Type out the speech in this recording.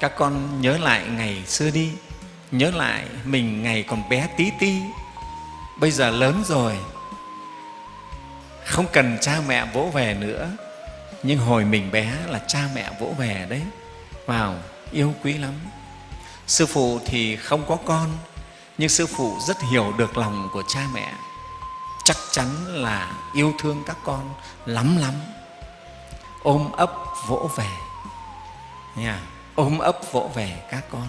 các con nhớ lại ngày xưa đi, nhớ lại mình ngày còn bé tí ti. Bây giờ lớn rồi, không cần cha mẹ vỗ về nữa. Nhưng hồi mình bé là cha mẹ vỗ về đấy. Vào yêu quý lắm. Sư phụ thì không có con, nhưng sư phụ rất hiểu được lòng của cha mẹ. Chắc chắn là yêu thương các con lắm lắm. Ôm ấp vỗ về. Nha ôm ấp vỗ về các con.